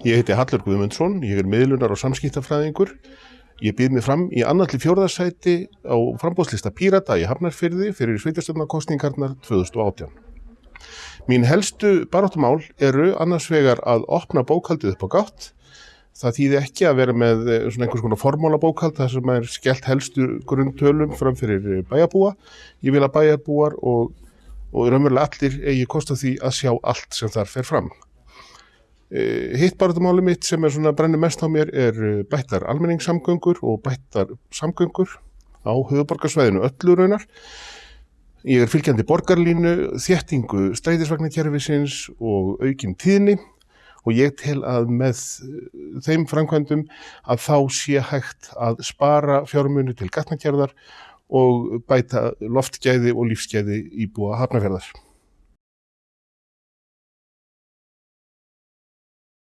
Ég heiti Hallur Guðmundsson, ég er miðlunar og samskiptafræðingur. Ég býð mig fram í annalli fjórðarsæti á frambóðslista Pírata í Hafnarfyrði fyrir sveitarstjórnarkostningarnar 2018. Mín helstu baróttumál eru annars vegar að opna bókaldið upp á gátt. Það þýði ekki að vera með eh, svona einhvers konar formóla bókald þar sem er skellt helstu grundtölum fram fyrir bæjarbúa. Ég vil að bæjarbúar og, og raunverulega allir eigi kost á því að sjá allt sem þar fer fram. Eh, Hitt baróttumáli mitt sem er svona brennir mest á mér er eh, bættar almenningssamgöngur og bættar samgöngur á höfuborgarsvæðinu öllu raunar. Ég er fylgjandi borgarlínu, þéttingu stræðisvagnarkerfisins og aukin tíðni og ég tel að með eh, þeim framkvæmdum að þá sé hægt að spara fjármunu til gatnakerðar og bæta loftgæði og lífsgæði íbúa hafnafjörðar.